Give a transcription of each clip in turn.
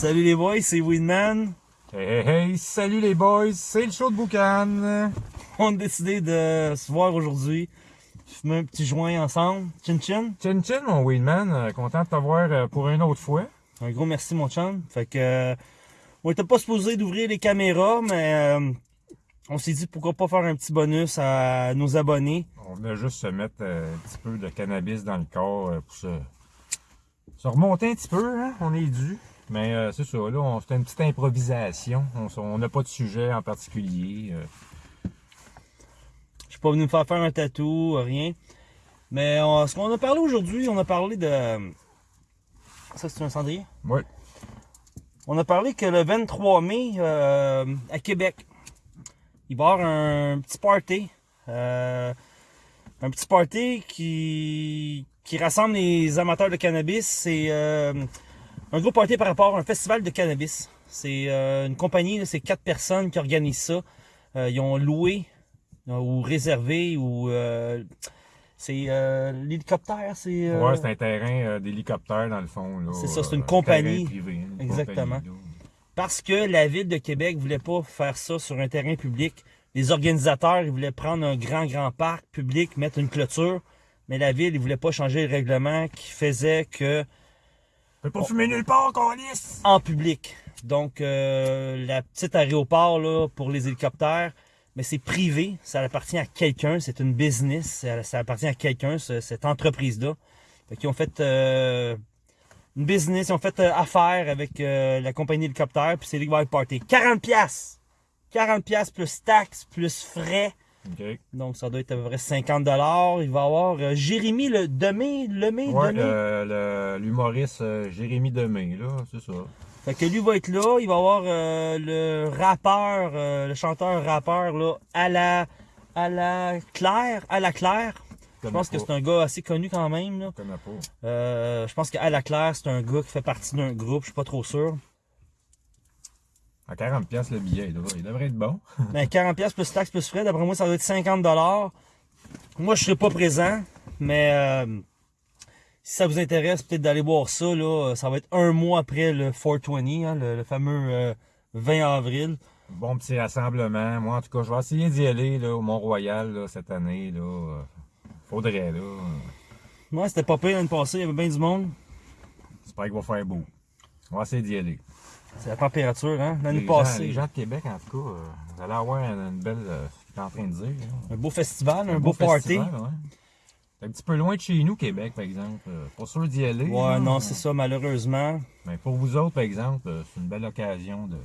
Salut les boys, c'est Winman. Hey, hey, hey, salut les boys, c'est le show de Boucan. On a décidé de se voir aujourd'hui, fumer un petit joint ensemble. Chin chin. Chin chin mon Winman, Euh, content de te voir euh, pour une autre fois. Un gros merci mon chum. Fait que euh, on était pas supposé d'ouvrir les caméras, mais euh, on s'est dit pourquoi pas faire un petit bonus à nos abonnés. On venait juste se mettre un petit peu de cannabis dans le corps pour se, se remonter un petit peu, hein? on est dû. Mais euh, c'est ça, là, on fait une petite improvisation. On n'a pas de sujet en particulier. euh. Je suis pas venu me faire faire un tatou, rien. Mais on- ce qu'on a parlé aujourd'hui, on a parlé de. Ça c'est un cendrier? Ouais. On a parlé que le 23 mai, euh, à Québec, il va y avoir un petit party. euh, un petit party qui, qui rassemble les amateurs de cannabis. C'est euh, un gros party par rapport à un festival de cannabis. C'est euh, une compagnie, c'est quatre personnes qui organisent ça. Euh, ils ont loué euh, ou réservé ou c'est l'hélicoptère, c'est Ouais, c'est un terrain d'hélicoptère dans le fond. C'est ça, c'est une compagnie. privé, une Exactement. compagnie. Parce que la ville de Québec voulait pas faire ça sur un terrain public. Les organisateurs, ils voulaient prendre un grand, grand parc public, mettre une clôture. Mais la ville, ils voulaient pas changer le règlement qui faisait que Peut pas fumer nulle part, Colis! en public. Donc, euh, la petite aéroport pour les hélicoptères, mais c'est privé. Ça appartient à quelqu'un. C'est une business. Ça, appartient à quelqu'un, ce- cette entreprise-là. Qu'ils ont fait euh, une business. Ils ont fait euh, affaire avec la compagnie hélicoptère. Puis c'est qui va être party. 40 piastres! 40 piastres plus taxes, plus frais. Donc, ça doit être à peu près 50 dollars. Il va y avoir euh, Jérémy le Demé, Lemay, Ouais, Demé. le- le- l'humoriste euh, Jérémy Demé, là, c'est ça. Fait que lui va être là, il va avoir euh, le rappeur, euh, le chanteur rappeur là, à la à la Claire, à la Claire. Je pense que c'est un gars assez connu quand même. Là. Euh, je pense qu'à la Claire, c'est un gars qui fait partie d'un groupe, je suis pas trop sûr. À 40$ piastres, le billet, là, il devrait être bon. Mais 40 pièces plus taxes plus frais, d'après moi ça doit être 50 dollars. Moi je serai pas présent, mais euh, si ça vous intéresse peut-être d'aller voir ça là, ça va être un mois après le 420, hein, le, le fameux euh, 20 avril. Bon petit rassemblement. Moi, en tout cas, je vais essayer d'y aller là, au Mont-Royal cette année. Là. Euh, Faudrait, là. Moi c'était pas pire l'année passée, il y avait bien du monde. J'espère qu'il va faire beau. On va essayer d'y aller. C'est la température, hein? L'année Les passée. les gens de Québec, en tout cas, euh, vous allez avoir une, une belle. euh, ce en train de dire. là. Un beau festival, un, beau, party. festival, ouais. C'est un petit peu loin de chez nous, Québec, par exemple. Euh, Pas sûr d'y aller. Ouais, là. non, c'est ça, malheureusement. Mais pour vous autres, par exemple, c'est une belle occasion de,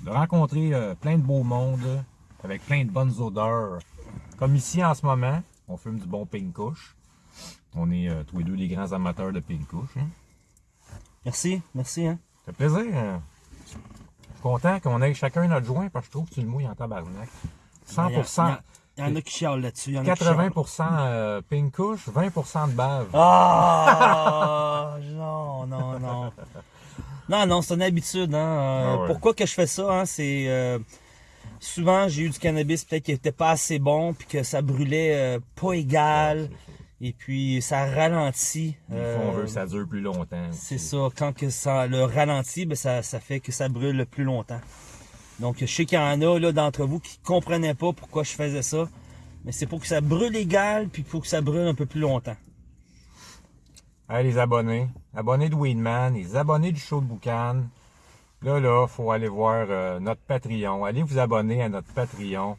de rencontrer euh, plein de beaux mondes avec plein de bonnes odeurs. Comme ici en ce moment, on fume du bon pink. On est euh, tous les deux des grands amateurs de pink. Hein. Merci, merci, hein? Ça fait plaisir. hein. Content qu'on ait chacun notre joint parce que je trouve que tu le mouilles en tabarnak. 100%, Il y, en a qui chialent là-dessus. il y en a qui chialent. 80% euh, pink kush, 20% de bave. Ah! non, non, non. Non, non, c'est une habitude, hein? Euh, Ah ouais. Pourquoi que je fais ça, hein? C'est... euh, souvent, j'ai eu du cannabis peut-être qui était pas assez bon, puis que ça brûlait euh, pas égal, et puis ça ralentit. Des fois, on euh, veut que ça dure plus longtemps. C'est ça, quand que ça le ralentit, ben ça, ça fait que ça brûle le plus longtemps. Donc je sais qu'il y en a là d'entre vous qui comprenaient pas pourquoi je faisais ça. Mais c'est pour que ça brûle égal, puis pour que ça brûle un peu plus longtemps. Hey, les abonnés, abonnés de Weedman, les abonnés du show de Boucan. Là, là, faut aller voir euh, notre Patreon. Allez vous abonner à notre Patreon.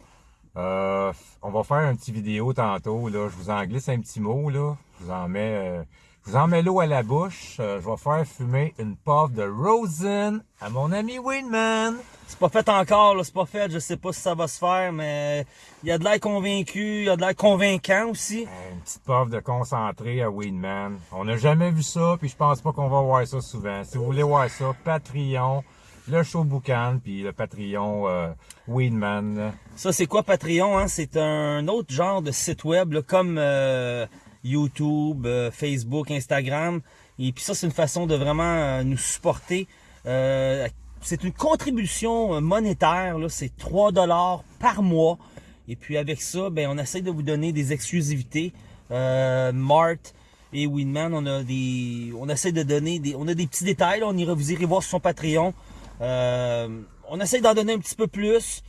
Euh, on va faire une petite vidéo tantôt. Là. Je vous en glisse un petit mot. Là. Je vous en mets, euh, je vous en mets l'eau à la bouche. Euh, je vais faire fumer une puff de Rosen à mon ami Weedman. C'est pas fait encore, c'est pas fait, je sais pas si ça va se faire, mais il y a de l'air convaincu, il y a de l'air convaincant aussi. Euh, Une petite puff de concentré à Weedman. On n'a jamais vu ça, puis je pense pas qu'on va voir ça souvent. Si vous voulez voir ça, Patreon, le show Boucan, puis le Patreon euh, Weedman. Ça, c'est quoi Patreon? Hein? C'est un autre genre de site web, comme euh, YouTube, euh, Facebook, Instagram. Et puis ça, c'est une façon de vraiment euh, nous supporter. C'est une contribution monétaire, c'est 3 dollars par mois. Et puis avec ça, ben, on essaie de vous donner des exclusivités. Mart, et Winman. On a des, on essaie de donner des, on a des petits détails. On ira, vous irez voir sur son Patreon. Euh, on essaie d'en donner un petit peu plus.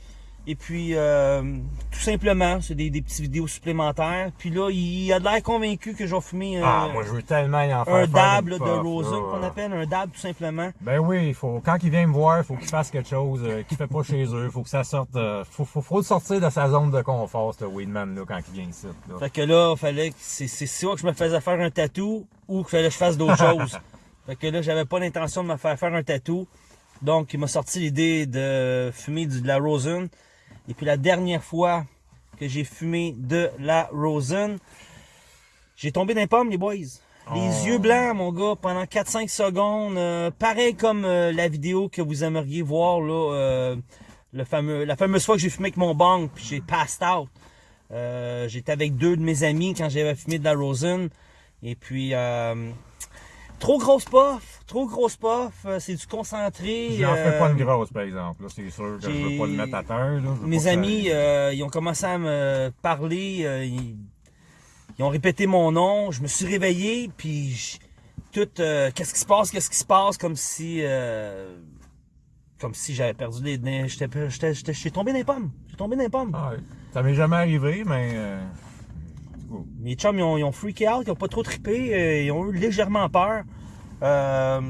Et puis, euh, tout simplement, c'est des, des petites vidéos supplémentaires. Puis là, il a de l'air convaincu que je vais fumer euh, Ah, moi, je veux tellement y en faire. un faire dab une là, de rosin, qu'on appelle un dab tout simplement. Ben oui, il faut, quand il vient me voir, il faut qu'il fasse quelque chose euh, qu'il fait pas chez eux. faut que ça sorte. euh, faut, faut, faut le sortir de sa zone de confort, ce Weedman, là, quand il vient ici. Là. Fait que là, fallait que c'est soit que je me faisais faire un tatou ou qu'il fallait que je fasse d'autres choses. Fait que là, j'avais pas l'intention de me faire faire un tatou. Donc, il m'a sorti l'idée de fumer de la rosin. Et puis la dernière fois que j'ai fumé de la rosin, j'ai tombé dans les pommes, les boys. Les Oh. yeux blancs, mon gars, pendant 4-5 secondes. euh, pareil comme euh, la vidéo que vous aimeriez voir, là, euh, le fameux, la fameuse fois que j'ai fumé avec mon bang, puis j'ai passed out. J'étais avec deux de mes amis quand j'avais fumé de la rosin. Et puis, euh, trop grosse puff, trop grosse puff, euh, c'est du concentré. J'en fais pas euh, une grosse, par exemple. Là, c'est sûr que je veux pas le mettre à terre. Là. Mes ça- amis, euh, ils ont commencé à me parler, euh, ils, ils ont répété mon nom, je me suis réveillé, puis je- tout, euh, qu'est-ce qui se passe, qu'est-ce qui se passe, comme si, euh, comme si j'avais perdu les, les- j'étais, j'étais, j'étais, j'étais tombé dans les pommes, j'ai tombé dans les pommes. Ah. Ça m'est jamais arrivé, mais. euh. Mes chums, ils ont, ils ont freaké out, ils ont pas trop trippé, euh, ils ont eu légèrement peur. Euh,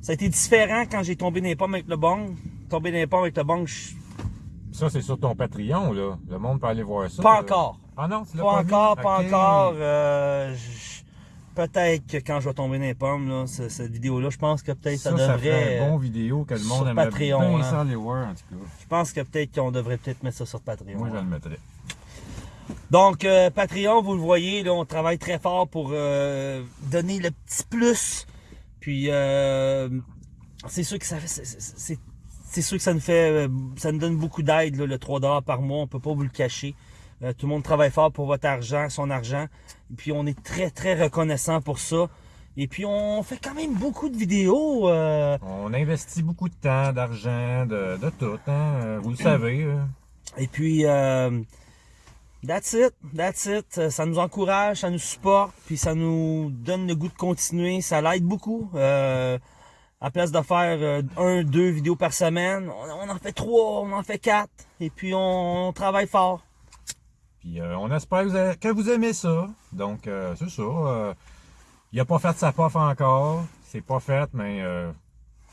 ça a été différent quand j'ai tombé dans les pommes avec le bong. Tombé dans les pommes avec le bong, je- Ça, c'est sur ton Patreon, là. Le monde peut aller voir ça. pas là. encore. Ah non, tu l'as Pas pas, encore, pas encore. euh, peut-être que quand je vais tomber dans les pommes, là, cette vidéo-là, je pense que peut-être ça, Ça, ça devrait. ferait un bon vidéo que le monde aimerait Patreon, bien hein. ça aller voir, en tout cas. Je pense que peut-être qu'on devrait peut-être mettre ça sur Patreon. Moi, je hein. le mettrais. Donc, euh, Patreon, vous le voyez, là, on travaille très fort pour euh, donner le petit plus. Puis, euh, c'est sûr que ça fait, c'est- sûr que ça nous fait, ça nous donne beaucoup d'aide, le 3 dollars par mois. On peut pas vous le cacher. Tout le monde travaille fort pour votre argent, son argent. Et puis, on est très, très reconnaissant pour ça. Et puis, on fait quand même beaucoup de vidéos. euh, On investit beaucoup de temps, d'argent, de, de tout, hein. Vous le savez. euh. Et puis, euh, that's it, that's it. Euh, Ça nous encourage, ça nous supporte, puis ça nous donne le goût de continuer. Ça l'aide beaucoup. Euh, à place de faire euh, un, deux vidéos par semaine, on, en fait trois, on en fait quatre. Et puis, on, travaille fort. Puis on espère que vous, aimez ça. Donc, c'est ça. il a pas fait sa puff encore. C'est pas fait, mais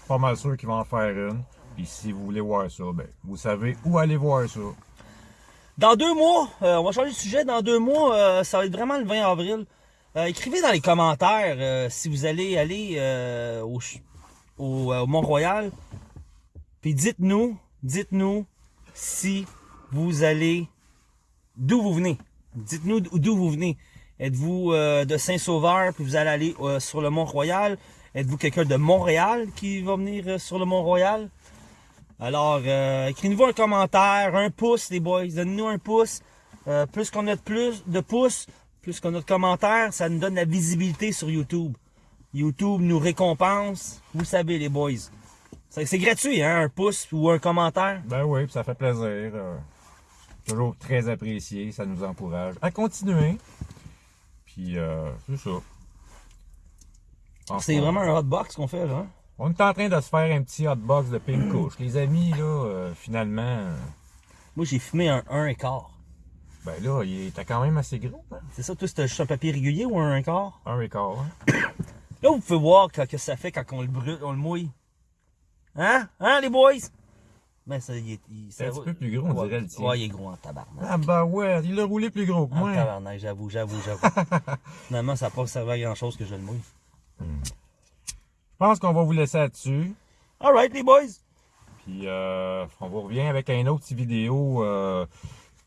pas mal sûr qu'il va en faire une. Puis si vous voulez voir ça, ben, vous savez où aller voir ça. Dans deux mois, euh, on va changer de sujet. Dans deux mois, euh, ça va être vraiment le 20 avril. Euh, écrivez dans les commentaires si vous allez aller au, Mont-Royal. Puis dites-nous, dites-nous si vous allez, d'où vous venez. Dites-nous d'où vous venez. Êtes-vous de Saint-Sauveur puis vous allez aller sur le Mont-Royal? Êtes-vous quelqu'un de Montréal qui va venir sur le Mont-Royal? Alors, euh, écrivez-nous un commentaire, un pouce, les boys. Donnez-nous un pouce. Euh, plus qu'on a de plus de pouces, plus qu'on a de commentaires, ça nous donne la visibilité sur YouTube. YouTube nous récompense. Vous savez, les boys. C'est gratuit, hein, un pouce ou un commentaire? Ben oui, puis ça fait plaisir. euh, toujours très apprécié. Ça nous encourage à continuer. Puis, euh, c'est ça. C'est vraiment un hotbox qu'on fait, là. hein? On est en train de se faire un petit hotbox de pink couche. Les amis, là, euh, finalement, euh, Moi, j'ai fumé un 1 et quart. ben là, il était quand même assez gros, hein? C'est ça, toi, c'est juste un papier régulier ou un 1 quart? Un et quart, hein? Là, vous pouvez voir que, que ça fait quand on le brûle, on le mouille. Hein? Hein, les boys? Ben, ça, il est... il- C'est un petit peu plus gros, on ouais, dirait, le tien. Ouais, il est gros en tabarnak. Ah bah ouais, il l'a roulé plus gros que En moi. tabarnak, j'avoue, j'avoue, j'avoue. Finalement, ça n'a pas servi à grand chose que je le mouille. Je pense qu'on va vous laisser là-dessus. Alright, les boys! Puis euh, on vous revient avec un autre vidéo. euh,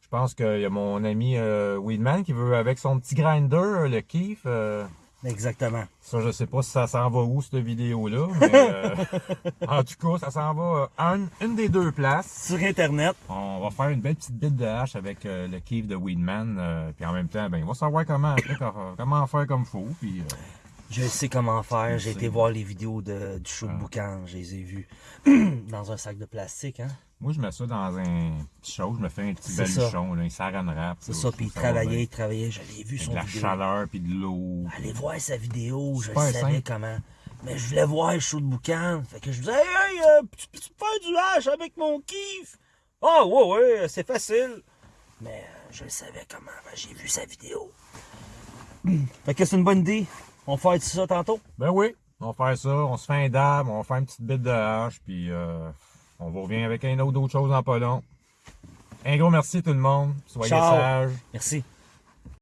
je pense qu'il y a mon ami euh, Weedman qui veut avec son petit grinder, le Keef. euh, Exactement. ça, je sais pas si ça s'en va où, cette vidéo-là. Mais euh, en tout cas, ça s'en va à une, une des deux places. Sur Internet. On va faire une belle petite bite de hache avec le Keef de Weedman. euh, puis en même temps, ben, il va savoir comment, après, comment- faire comme faut. Puis, euh, Je sais comment faire. J'ai été voir les vidéos de, du show de boucan. Je les ai vues dans un sac de plastique. Hein? Moi, je mets ça dans un petit chose, je me fais un petit baluchon, un saran wrap. C'est ça, puis il travaillait, il travaillait, je l'ai vu Avec son de la vidéo. chaleur, puis de l'eau. Allez voir sa vidéo, je savais simple. comment. Mais je voulais voir le show de boucan. Fait que je disais, hey, hey, euh, tu peux faire du hache avec mon kiff? Ah, ouais, ouais, c'est facile. Mais euh, je le savais comment, ben, j'ai vu sa vidéo. fait que c'est une bonne idée. On va faire ça tantôt? Ben oui, on va faire ça, on se fait un dab, on va faire une petite bite de hache, puis euh, on vous revient avec un autre d'autres choses en pas long. Un gros merci tout le monde, soyez Ciao. sages. Merci.